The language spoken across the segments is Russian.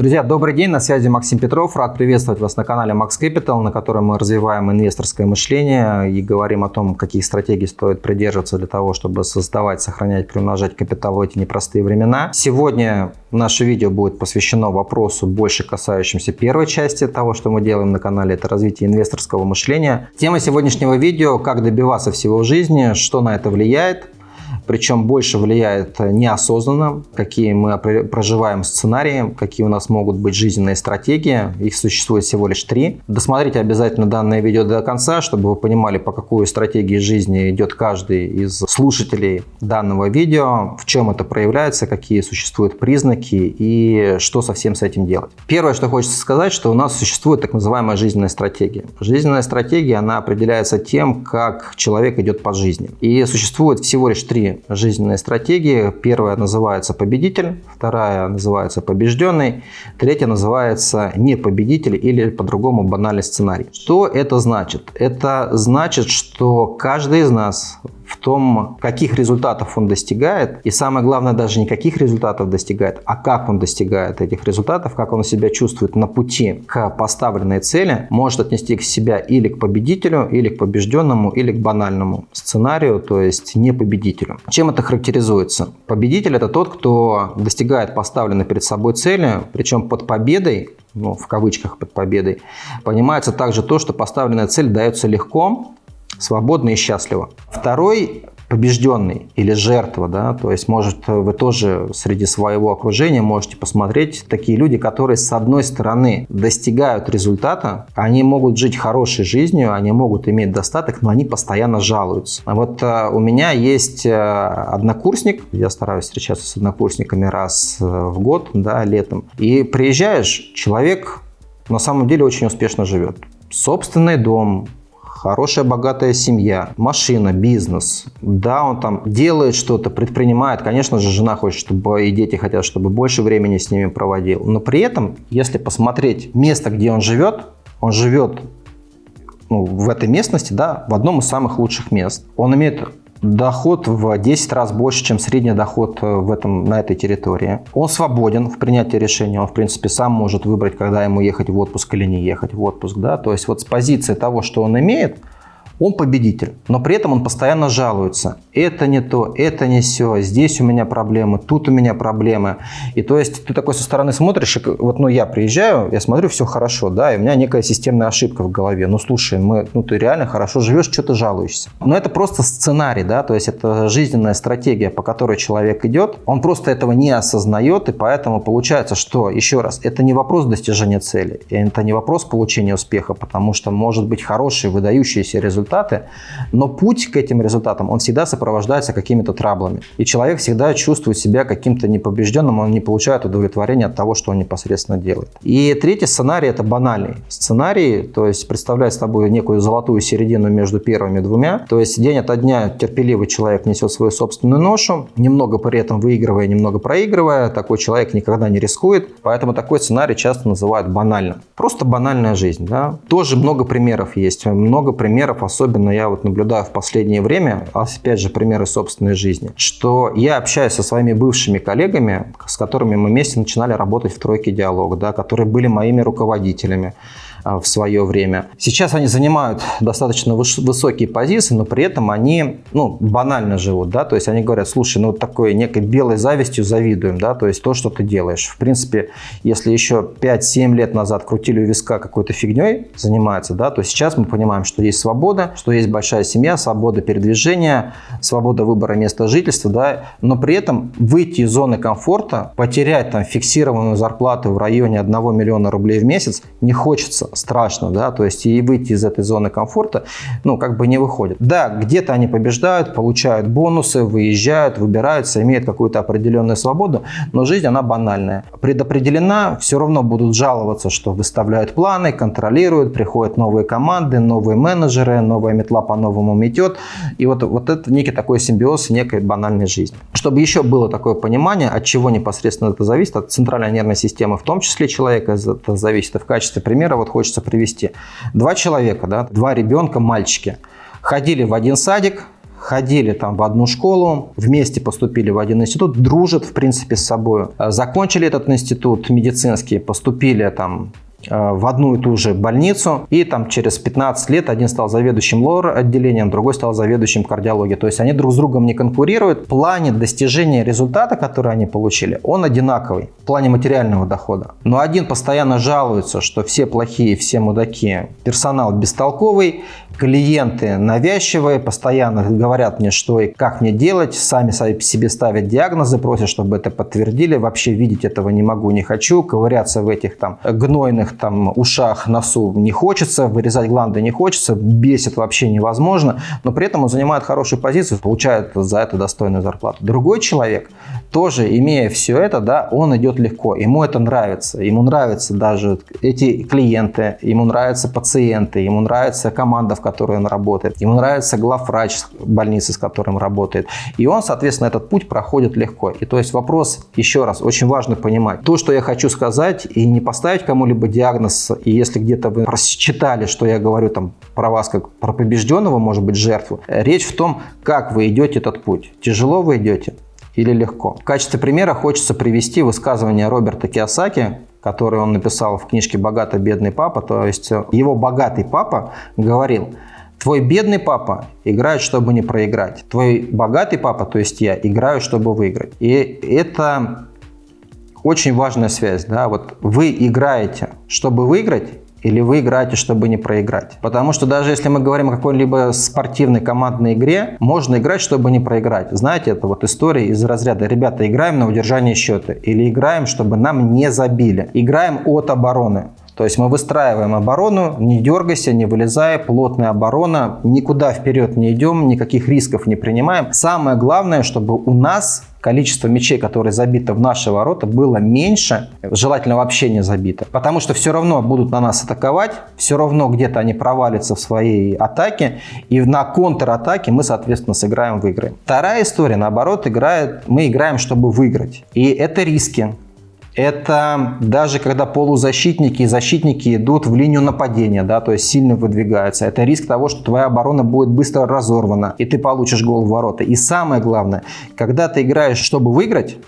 Друзья, добрый день, на связи Максим Петров. Рад приветствовать вас на канале Max Capital, на котором мы развиваем инвесторское мышление и говорим о том, каких стратегий стоит придерживаться для того, чтобы создавать, сохранять, приумножать капитал в эти непростые времена. Сегодня наше видео будет посвящено вопросу, больше касающимся первой части того, что мы делаем на канале, это развитие инвесторского мышления. Тема сегодняшнего видео – как добиваться всего в жизни, что на это влияет, причем больше влияет неосознанно, какие мы проживаем сценарии, какие у нас могут быть жизненные стратегии. Их существует всего лишь три. Досмотрите обязательно данное видео до конца, чтобы вы понимали, по какой стратегии жизни идет каждый из слушателей данного видео, в чем это проявляется, какие существуют признаки и что со всем с этим делать. Первое, что хочется сказать, что у нас существует так называемая жизненная стратегия. Жизненная стратегия, она определяется тем, как человек идет по жизни. И существует всего лишь три жизненные стратегии. Первая называется победитель, вторая называется побежденный, третья называется непобедитель или по-другому банальный сценарий. Что это значит? Это значит, что каждый из нас в том, каких результатов он достигает, и самое главное, даже не каких результатов достигает, а как он достигает этих результатов, как он себя чувствует на пути к поставленной цели, может отнести к себя или к победителю, или к побежденному, или к банальному сценарию, то есть не победителю. Чем это характеризуется? Победитель – это тот, кто достигает поставленной перед собой цели, причем под победой ну, в кавычках под победой, понимается также то, что поставленная цель дается легко, свободно и счастливо. Второй побежденный или жертва, да, то есть, может, вы тоже среди своего окружения можете посмотреть такие люди, которые, с одной стороны, достигают результата, они могут жить хорошей жизнью, они могут иметь достаток, но они постоянно жалуются. А вот э, у меня есть э, однокурсник, я стараюсь встречаться с однокурсниками раз э, в год, да, летом, и приезжаешь, человек на самом деле очень успешно живет. Собственный дом, хорошая богатая семья, машина, бизнес. Да, он там делает что-то, предпринимает. Конечно же, жена хочет, чтобы и дети хотят, чтобы больше времени с ними проводил. Но при этом, если посмотреть место, где он живет, он живет ну, в этой местности, да, в одном из самых лучших мест. Он имеет доход в 10 раз больше, чем средний доход э, в этом, на этой территории. Он свободен в принятии решения, он в принципе сам может выбрать, когда ему ехать в отпуск или не ехать в отпуск. Да? То есть вот с позиции того, что он имеет, он победитель, но при этом он постоянно жалуется. Это не то, это не все, здесь у меня проблемы, тут у меня проблемы. И то есть ты такой со стороны смотришь, вот ну я приезжаю, я смотрю, все хорошо, да, и у меня некая системная ошибка в голове. Ну слушай, мы, ну ты реально хорошо живешь, что ты жалуешься. Но это просто сценарий, да, то есть это жизненная стратегия, по которой человек идет. Он просто этого не осознает, и поэтому получается, что, еще раз, это не вопрос достижения цели, это не вопрос получения успеха, потому что может быть хороший, выдающийся результат, результаты, но путь к этим результатам, он всегда сопровождается какими-то траблами. И человек всегда чувствует себя каким-то непобежденным, он не получает удовлетворения от того, что он непосредственно делает. И третий сценарий – это банальный сценарий, то есть представляет собой некую золотую середину между первыми двумя. То есть день ото дня терпеливый человек несет свою собственную ношу, немного при этом выигрывая, немного проигрывая. Такой человек никогда не рискует, поэтому такой сценарий часто называют банальным. Просто банальная жизнь. Да? Тоже много примеров есть, много примеров, особенно особенно я вот наблюдаю в последнее время, опять же примеры собственной жизни, что я общаюсь со своими бывшими коллегами, с которыми мы вместе начинали работать в тройке диалога, да, которые были моими руководителями. А, в свое время. Сейчас они занимают достаточно высокие позиции, но при этом они ну, банально живут. Да? То есть они говорят, слушай, ну такой некой белой завистью завидуем, да? то есть то, что ты делаешь. В принципе, если еще 5-7 лет назад крутили у виска какой-то фигней занимается, да, то сейчас мы понимаем, что есть свобода, что есть большая семья, свобода передвижения, свобода выбора места жительства, да, но при этом выйти из зоны комфорта, потерять там фиксированную зарплату в районе 1 миллиона рублей в месяц не хочется страшно, да, то есть и выйти из этой зоны комфорта, ну, как бы не выходит. Да, где-то они побеждают, получают бонусы, выезжают, выбираются, имеют какую-то определенную свободу, но жизнь, она банальная. Предопределена, все равно будут жаловаться, что выставляют планы, контролируют, приходят новые команды, новые менеджеры, новая метла по-новому метет, и вот, вот это некий такой симбиоз некой банальной жизни. Чтобы еще было такое понимание, от чего непосредственно это зависит, от центральной нервной системы, в том числе человека, это зависит. И в качестве примера вот хочется привести. Два человека, да, два ребенка, мальчики, ходили в один садик, ходили там в одну школу, вместе поступили в один институт, дружат, в принципе, с собой. Закончили этот институт медицинский, поступили там в одну и ту же больницу, и там через 15 лет один стал заведующим лор отделением, другой стал заведующим кардиологией. То есть они друг с другом не конкурируют. В плане достижения результата, который они получили, он одинаковый в плане материального дохода. Но один постоянно жалуется, что все плохие, все мудаки, персонал бестолковый, клиенты навязчивые, постоянно говорят мне, что и как мне делать, сами себе ставят диагнозы, просят, чтобы это подтвердили, вообще видеть этого не могу, не хочу, ковыряться в этих там гнойных там ушах, носу не хочется, вырезать гланды не хочется, бесит вообще невозможно, но при этом он занимает хорошую позицию, получает за это достойную зарплату. Другой человек, тоже имея все это, да, он идет легко, ему это нравится, ему нравятся даже эти клиенты, ему нравятся пациенты, ему нравится команда, в которой он работает. Ему нравится главврач больницы, с которым работает. И он, соответственно, этот путь проходит легко. И то есть вопрос, еще раз, очень важно понимать. То, что я хочу сказать, и не поставить кому-либо диагноз, и если где-то вы прочитали, что я говорю там про вас как про побежденного, может быть, жертву, речь в том, как вы идете этот путь. Тяжело вы идете, или легко. В качестве примера хочется привести высказывание Роберта Киосаки, который он написал в книжке «Богатый бедный папа». То есть э, его богатый папа говорил, твой бедный папа играет, чтобы не проиграть. Твой богатый папа, то есть я, играю, чтобы выиграть. И это очень важная связь. Да? Вот вы играете, чтобы выиграть, или вы играете, чтобы не проиграть. Потому что даже если мы говорим о какой-либо спортивной командной игре, можно играть, чтобы не проиграть. Знаете, это вот история из разряда «Ребята, играем на удержание счета» или «Играем, чтобы нам не забили». Играем от обороны. То есть мы выстраиваем оборону, не дергайся, не вылезая, плотная оборона, никуда вперед не идем, никаких рисков не принимаем. Самое главное, чтобы у нас количество мячей, которые забиты в наши ворота, было меньше, желательно вообще не забито. Потому что все равно будут на нас атаковать, все равно где-то они провалятся в своей атаке, и на контратаке мы, соответственно, сыграем, выиграем. Вторая история, наоборот, играет, мы играем, чтобы выиграть. И это риски. Это даже когда полузащитники и защитники идут в линию нападения, да, то есть сильно выдвигаются. Это риск того, что твоя оборона будет быстро разорвана, и ты получишь гол в ворота. И самое главное, когда ты играешь, чтобы выиграть,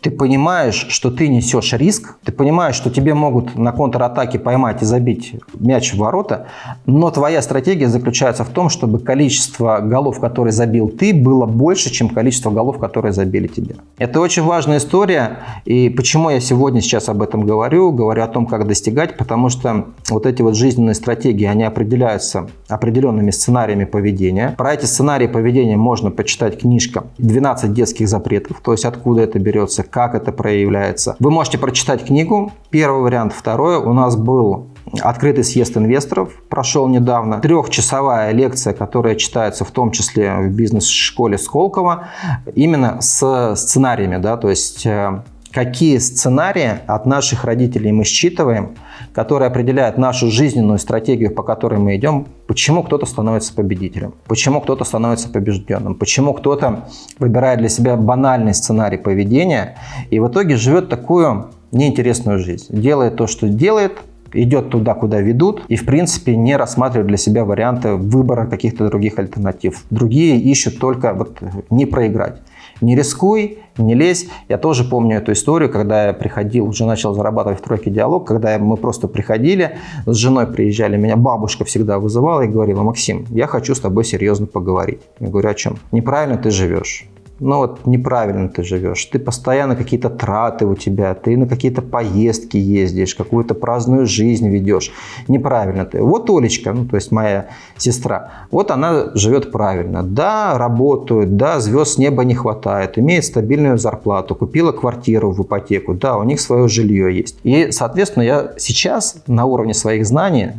ты понимаешь, что ты несешь риск, ты понимаешь, что тебе могут на контратаке поймать и забить мяч в ворота, но твоя стратегия заключается в том, чтобы количество голов, которые забил ты, было больше, чем количество голов, которые забили тебе. Это очень важная история, и почему я сегодня сейчас об этом говорю, говорю о том, как достигать, потому что вот эти вот жизненные стратегии, они определяются определенными сценариями поведения. Про эти сценарии поведения можно почитать книжка «12 детских запретов», то есть откуда это берется, как это проявляется. Вы можете прочитать книгу, первый вариант. Второй у нас был Открытый съезд инвесторов прошел недавно. Трехчасовая лекция, которая читается в том числе в бизнес-школе Сколково, именно с сценариями, да, то есть э, какие сценарии от наших родителей мы считываем, которые определяют нашу жизненную стратегию, по которой мы идем, почему кто-то становится победителем, почему кто-то становится побежденным, почему кто-то выбирает для себя банальный сценарий поведения и в итоге живет такую неинтересную жизнь. Делает то, что делает, идет туда, куда ведут, и в принципе не рассматривает для себя варианты выбора каких-то других альтернатив. Другие ищут только вот не проиграть. Не рискуй, не лезь. Я тоже помню эту историю, когда я приходил, уже начал зарабатывать в тройке диалог, когда мы просто приходили, с женой приезжали, меня бабушка всегда вызывала и говорила, Максим, я хочу с тобой серьезно поговорить. Я говорю, о чем? Неправильно ты живешь ну вот неправильно ты живешь, ты постоянно какие-то траты у тебя, ты на какие-то поездки ездишь, какую-то праздную жизнь ведешь, неправильно ты. Вот Олечка, ну то есть моя сестра, вот она живет правильно, да, работает, да, звезд неба не хватает, имеет стабильную зарплату, купила квартиру в ипотеку, да, у них свое жилье есть. И, соответственно, я сейчас на уровне своих знаний,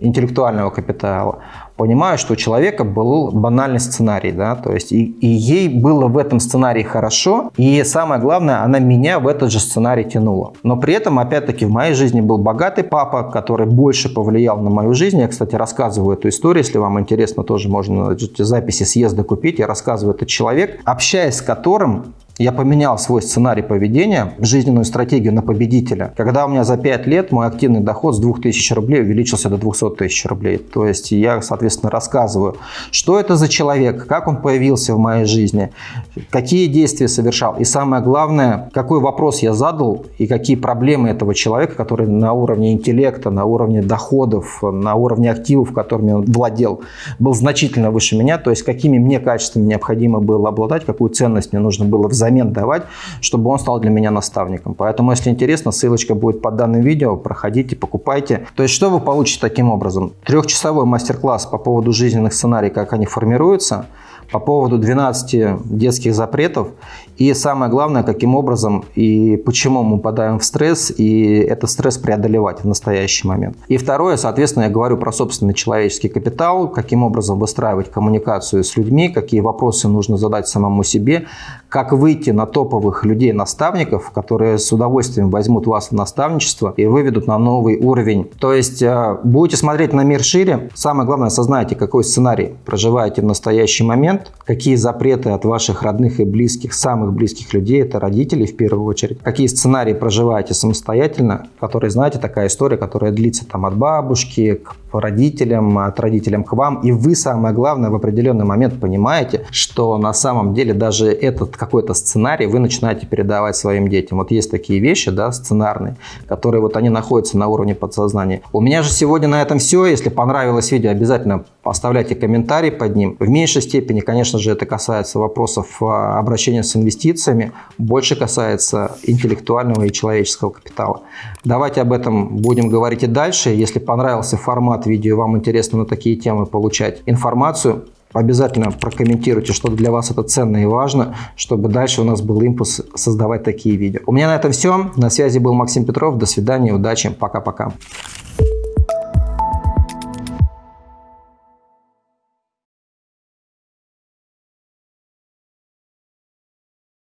интеллектуального капитала, понимаю, что у человека был банальный сценарий, да, то есть и, и ей было в этом сценарии хорошо, и самое главное, она меня в этот же сценарий тянула. Но при этом, опять-таки, в моей жизни был богатый папа, который больше повлиял на мою жизнь. Я, кстати, рассказываю эту историю, если вам интересно, тоже можно записи съезда купить. Я рассказываю этот человек, общаясь с которым Я поменял свой сценарий поведения, жизненную стратегию на победителя. Когда у меня за 5 лет мой активный доход с 2000 рублей увеличился до 200 тысяч рублей. То есть я, соответственно, рассказываю, что это за человек, как он появился в моей жизни, какие действия совершал. И самое главное, какой вопрос я задал и какие проблемы этого человека, который на уровне интеллекта, на уровне доходов, на уровне активов, которыми он владел, был значительно выше меня. То есть какими мне качествами необходимо было обладать, какую ценность мне нужно было взаимодействовать взамен давать, чтобы он стал для меня наставником. Поэтому, если интересно, ссылочка будет под данным видео, проходите, покупайте. То есть, что вы получите таким образом? Трехчасовой мастер-класс по поводу жизненных сценариев, как они формируются – по поводу 12 детских запретов и самое главное, каким образом и почему мы попадаем в стресс и этот стресс преодолевать в настоящий момент. И второе, соответственно, я говорю про собственный человеческий капитал, каким образом выстраивать коммуникацию с людьми, какие вопросы нужно задать самому себе, как выйти на топовых людей-наставников, которые с удовольствием возьмут вас в наставничество и выведут на новый уровень. То есть э, будете смотреть на мир шире, самое главное, осознайте, какой сценарий проживаете в настоящий момент, какие запреты от ваших родных и близких, самых близких людей, это родители в первую очередь, какие сценарии проживаете самостоятельно, которые, знаете, такая история, которая длится там от бабушки к родителям, от родителям к вам, и вы, самое главное, в определенный момент понимаете, что на самом деле даже этот какой-то сценарий вы начинаете передавать своим детям. Вот есть такие вещи, да, сценарные, которые вот они находятся на уровне подсознания. У меня же сегодня на этом все. Если понравилось видео, обязательно оставляйте комментарий под ним. В меньшей степени, конечно же, это касается вопросов а, обращения с инвестициями, больше касается интеллектуального и человеческого капитала. Давайте об этом будем говорить и дальше. Если понравился формат видео, вам интересно на такие темы получать информацию, Обязательно прокомментируйте, что для вас это ценно и важно, чтобы дальше у нас был импульс создавать такие видео. У меня на этом все. На связи был Максим Петров. До свидания, удачи, пока-пока.